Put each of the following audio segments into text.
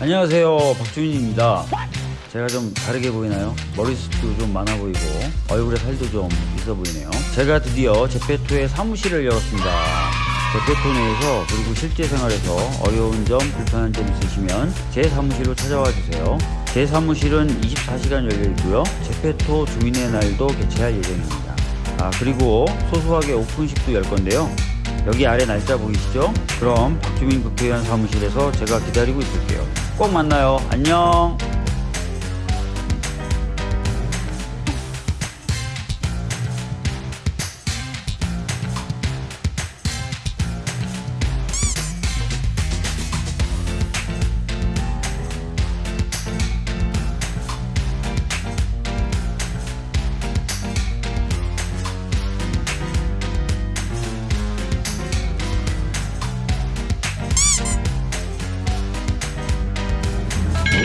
안녕하세요. 박주민입니다. 제가 좀 다르게 보이나요? 머리숱도 좀 많아 보이고 얼굴에 살도 좀 있어 보이네요. 제가 드디어 제페토의 사무실을 열었습니다. 제페토 내에서 그리고 실제 생활에서 어려운 점 불편한 점 있으시면 제 사무실로 찾아와 주세요. 제 사무실은 24시간 열려 있고요. 제페토 주민의 날도 개최할 예정입니다. 아 그리고 소소하게 오픈식도 열 건데요. 여기 아래 날짜 보이시죠? 그럼 박주민 국회의원 사무실에서 제가 기다리고 있을게요. 꼭 만나요. 안녕.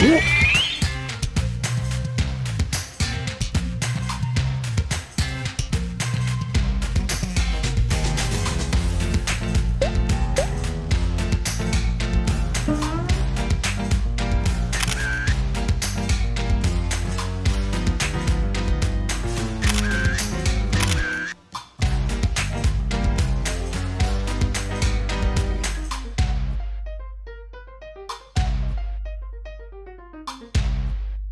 오!